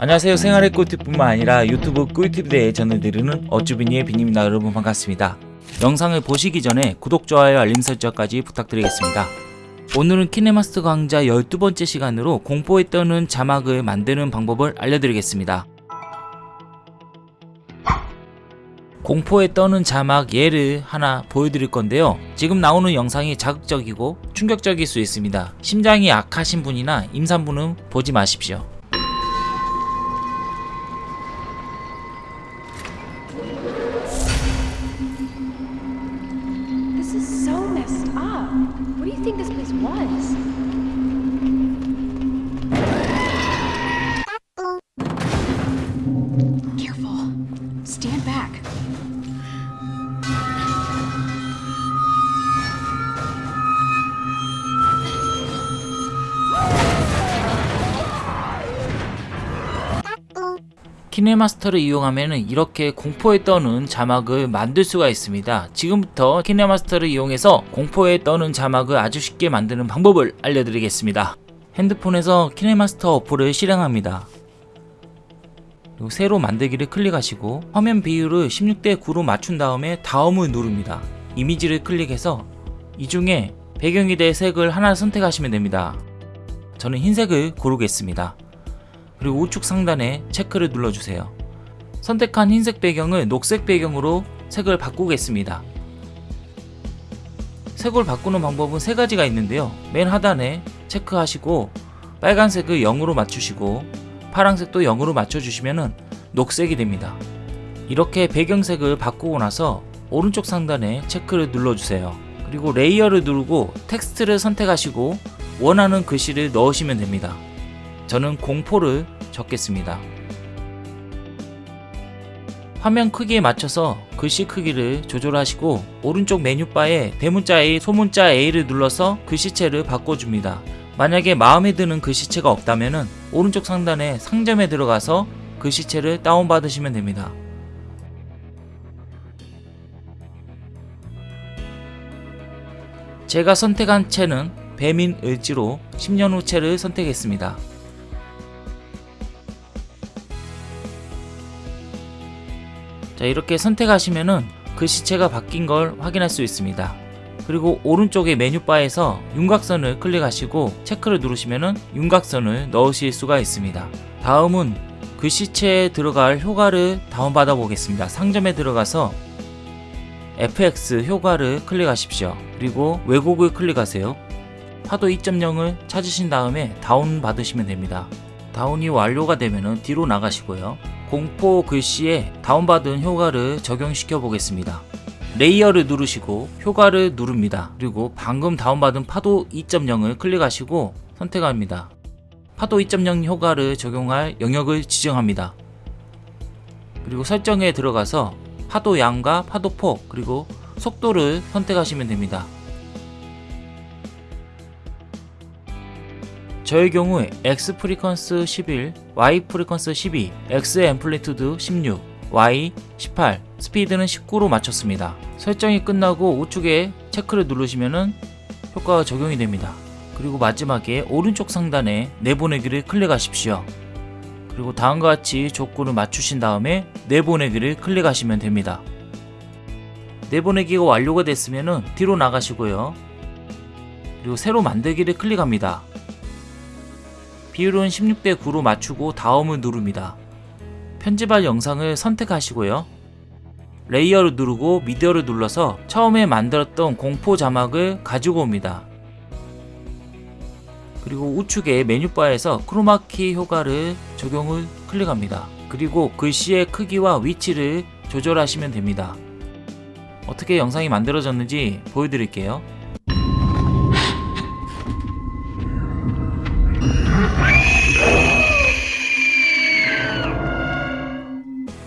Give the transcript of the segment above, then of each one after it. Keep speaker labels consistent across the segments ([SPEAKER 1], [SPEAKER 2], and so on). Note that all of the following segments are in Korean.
[SPEAKER 1] 안녕하세요. 생활의 꿀팁뿐만 아니라 유튜브 꿀팁에 대해 전해드리는 어쭈비니의 비님입니다. 여러분 반갑습니다. 영상을 보시기 전에 구독, 좋아요, 알림 설정까지 부탁드리겠습니다. 오늘은 키네마스터 강좌 12번째 시간으로 공포에 떠는 자막을 만드는 방법을 알려드리겠습니다. 공포에 떠는 자막 예를 하나 보여드릴 건데요. 지금 나오는 영상이 자극적이고 충격적일 수 있습니다. 심장이 약하신 분이나 임산부는 보지 마십시오 키네마스터를 이용하면 이렇게 공포에 떠는 자막을 만들 수가 있습니다. 지금부터 키네마스터를 이용해서 공포에 떠는 자막을 아주 쉽게 만드는 방법을 알려드리겠습니다. 핸드폰에서 키네마스터 어플을 실행합니다. 새로 만들기를 클릭하시고 화면 비율을 16대 9로 맞춘 다음에 다음을 누릅니다. 이미지를 클릭해서 이 중에 배경이 될 색을 하나 선택하시면 됩니다. 저는 흰색을 고르겠습니다. 그리고 우측 상단에 체크를 눌러주세요. 선택한 흰색 배경을 녹색 배경으로 색을 바꾸겠습니다. 색을 바꾸는 방법은 세 가지가 있는데요. 맨 하단에 체크하시고 빨간색을 0으로 맞추시고 파란색도 0으로 맞춰주시면 녹색이 됩니다. 이렇게 배경색을 바꾸고 나서 오른쪽 상단에 체크를 눌러주세요. 그리고 layer를 누르고 텍스트를 선택하시고 원하는 글씨를 넣으시면 됩니다. 저는 공포를 적겠습니다. 화면 크기에 맞춰서 글씨 크기를 조절하시고 오른쪽 메뉴바에 대문자 A, 소문자 A를 눌러서 글씨체를 바꿔줍니다. 만약에 마음에 드는 글씨체가 없다면 오른쪽 상단에 상점에 들어가서 글씨체를 다운받으시면 됩니다. 제가 선택한 채는 배민 을지로 10년 후 채를 선택했습니다. 자 이렇게 선택하시면은 글씨체가 바뀐 걸 확인할 수 있습니다. 그리고 오른쪽의 메뉴바에서 윤곽선을 클릭하시고 체크를 누르시면은 윤곽선을 넣으실 수가 있습니다. 다음은 글씨체에 들어갈 효과를 다운받아 보겠습니다. 상점에 들어가서 FX 효과를 클릭하십시오. 그리고 왜곡을 클릭하세요. 파도 2.0을 찾으신 다음에 다운 받으시면 됩니다. 다운이 완료가 되면 뒤로 나가시고요. 공포 글씨에 다운받은 효과를 적용시켜 보겠습니다. layer를 누르시고 효과를 누릅니다. 그리고 방금 다운받은 파도 2.0을 클릭하시고 선택합니다. 파도 2.0 효과를 적용할 영역을 지정합니다. 그리고 설정에 들어가서 파도 양과 파도 폭 그리고 속도를 선택하시면 됩니다. 저의 경우 X frequency 11, Y frequency 12, X amplitude 16, Y 18, 스피드는 19로 맞췄습니다. 설정이 끝나고 우측에 체크를 누르시면 효과가 적용이 됩니다. 그리고 마지막에 오른쪽 상단에 내보내기를 클릭하십시오. 그리고 다음과 같이 조건을 맞추신 다음에 내보내기를 클릭하시면 됩니다. 내보내기가 완료가 됐으면 뒤로 나가시고요. 그리고 새로 만들기를 클릭합니다. 비율은 16대 9로 맞추고 다음을 누릅니다. 편집할 영상을 선택하시고요. layer를 누르고 미디어를 눌러서 처음에 만들었던 공포 자막을 가지고 옵니다. 그리고 우측에 메뉴바에서 크로마키 효과를 적용을 클릭합니다. 그리고 글씨의 크기와 위치를 조절하시면 됩니다. 어떻게 영상이 만들어졌는지 보여드릴게요.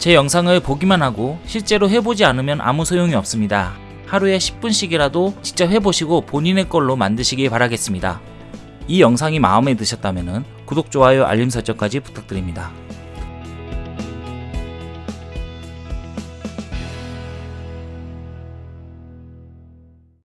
[SPEAKER 1] 제 영상을 보기만 하고 실제로 해보지 않으면 아무 소용이 없습니다. 하루에 10분씩이라도 직접 해보시고 본인의 걸로 만드시길 바라겠습니다. 이 영상이 마음에 드셨다면 구독, 좋아요, 알림 설정까지 부탁드립니다.